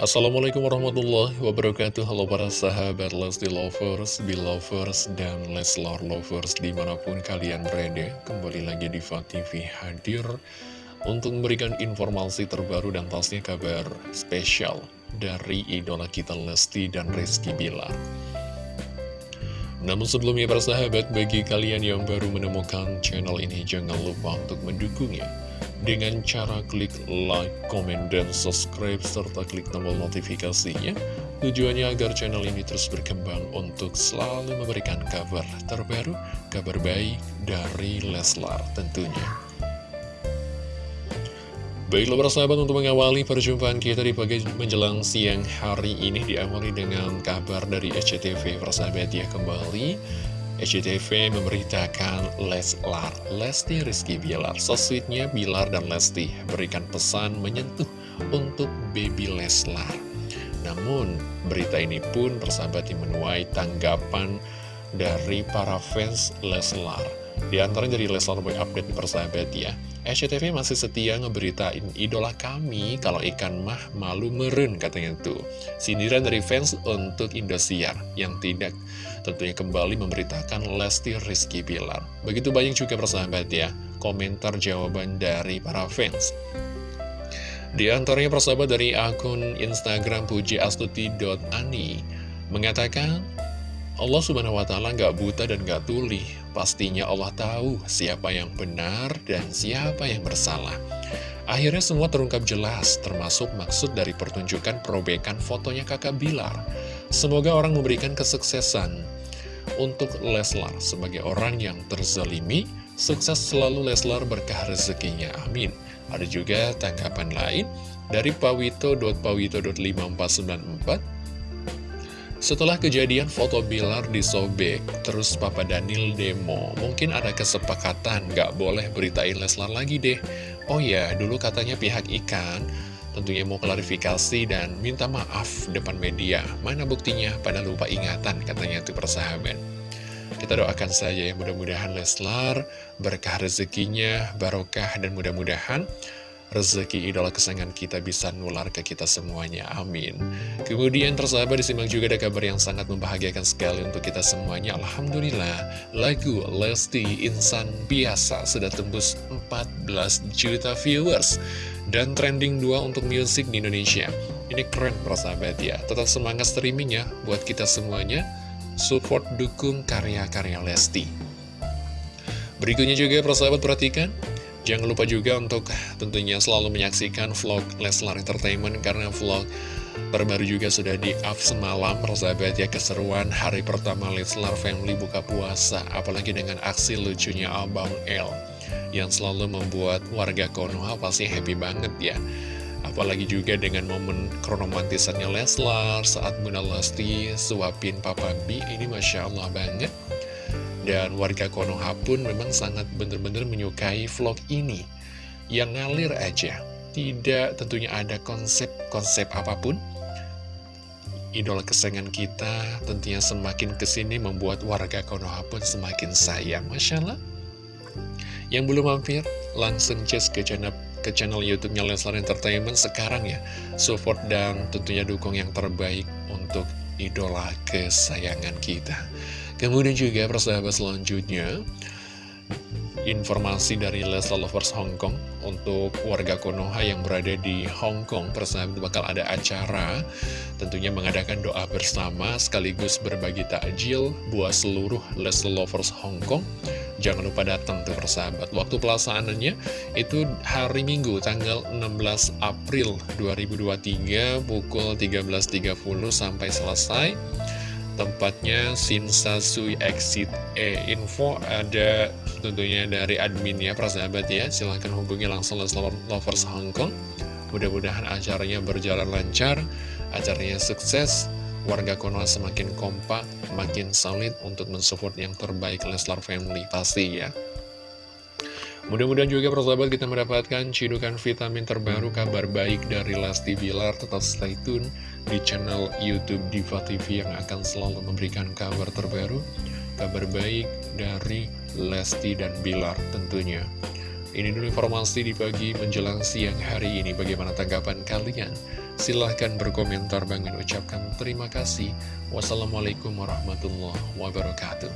Assalamualaikum warahmatullahi wabarakatuh. Halo para sahabat Lesti Lovers, Belovers, dan Leslar Lovers di mana pun kalian berada Kembali lagi di TV hadir untuk memberikan informasi terbaru dan pastinya kabar spesial dari idola kita Lesti dan Rizky Bilar. Namun sebelumnya para sahabat, bagi kalian yang baru menemukan channel ini, jangan lupa untuk mendukungnya dengan cara klik like, komen, dan subscribe, serta klik tombol notifikasinya. Tujuannya agar channel ini terus berkembang untuk selalu memberikan kabar terbaru, kabar baik dari Leslar tentunya. Baiklah para sahabat untuk mengawali perjumpaan kita di pagi menjelang siang hari ini diawali dengan kabar dari SCTV persahabat ya kembali SCTV memberitakan Leslar, Lesti Rizky Bilar. Soswitnya Bilar dan Lesti berikan pesan menyentuh untuk baby Leslar. Namun, berita ini pun persahabat yang menuai tanggapan dari para fans Leslar. Di antaranya dari Leslar Boy Update persahabat ya. SCTV masih setia ngeberitain idola kami kalau ikan mah malu meren katanya tuh. Sindiran dari fans untuk Indosiar yang tidak tentunya kembali memberitakan Lesti Rizky Pilar. Begitu banyak juga persahabat ya komentar jawaban dari para fans. Di antaranya persahabat dari akun Instagram pujiastuti.ani mengatakan Allah subhanahu wa ta'ala gak buta dan gak tuli Pastinya Allah tahu siapa yang benar dan siapa yang bersalah. Akhirnya semua terungkap jelas Termasuk maksud dari pertunjukan perobekan fotonya kakak Bilar. Semoga orang memberikan kesuksesan. Untuk Leslar sebagai orang yang terzalimi Sukses selalu Leslar berkah rezekinya. Amin. Ada juga tanggapan lain dari pawito.pawito.5494 setelah kejadian foto Bilar disobek, terus Papa Daniel demo, mungkin ada kesepakatan gak boleh beritain Leslar lagi deh. Oh ya, dulu katanya pihak ikan tentunya mau klarifikasi dan minta maaf depan media. Mana buktinya? Pada lupa ingatan katanya itu persahabat. Kita doakan saja ya mudah-mudahan Leslar berkah rezekinya, barokah dan mudah-mudahan rezeki idola kesayangan kita bisa nular ke kita semuanya, amin. Kemudian tersahabat disimak juga ada kabar yang sangat membahagiakan sekali untuk kita semuanya, Alhamdulillah. Lagu Lesti Insan Biasa sudah tembus 14 juta viewers dan trending 2 untuk musik di Indonesia. Ini keren persahabat ya, tetap semangat streamingnya buat kita semuanya, support dukung karya-karya Lesti. Berikutnya juga persahabat perhatikan Jangan lupa juga untuk tentunya selalu menyaksikan vlog Leslar Entertainment karena vlog terbaru juga sudah di-up semalam. Persahabat ya keseruan hari pertama Leslar Family buka puasa apalagi dengan aksi lucunya Abang L yang selalu membuat warga Konoha pasti happy banget ya. Apalagi juga dengan momen kronomantisannya Leslar saat Bunda Lesti suapin Papa B ini Masya Allah banget dan warga Konoha pun memang sangat benar-benar menyukai vlog ini. Yang ngalir aja. Tidak tentunya ada konsep-konsep apa pun. Idola kesayangan kita tentunya semakin ke sini membuat warga Konoha pun semakin sayang. Masya Allah. Yang belum mampir, langsung cek ke channel ke channel YouTube-nya Leslar Entertainment sekarang ya. Support dan tentunya dukung yang terbaik untuk idola kesayangan kita. Kemudian juga persahabat selanjutnya Informasi dari Leslie Lovers Hong Kong Untuk warga Konoha yang berada di Hong Kong. Persahabat bakal ada acara Tentunya mengadakan doa bersama Sekaligus berbagi takjil Buat seluruh Leslie Lovers Hong Kong. Jangan lupa datang tuh persahabat. Waktu pelaksanaannya itu hari Minggu tanggal 16 April 2023 Pukul 13.30 sampai selesai Tempatnya Sinsasui Exit E Info. Ada tentunya dari adminnya persahabat ya. Silahkan hubungi langsung Leslar Lovers Hong Kong. Mudah-mudahan acaranya berjalan lancar Acaranya sukses Warga Konoha semakin kompak Makin solid untuk mensupport yang terbaik Leslar Family pasti ya Mudah-mudahan juga persahabat kita mendapatkan cidukan vitamin terbaru kabar baik dari Lesti Bilar. Tetap stay tune di channel Youtube Diva TV yang akan selalu memberikan kabar terbaru. Kabar baik dari Lesti dan Bilar tentunya. Ini dulu informasi di pagi menjelang siang hari ini. Bagaimana tanggapan kalian? Silahkan berkomentar. Bang ucapkan terima kasih. Wassalamualaikum warahmatullahi wabarakatuh.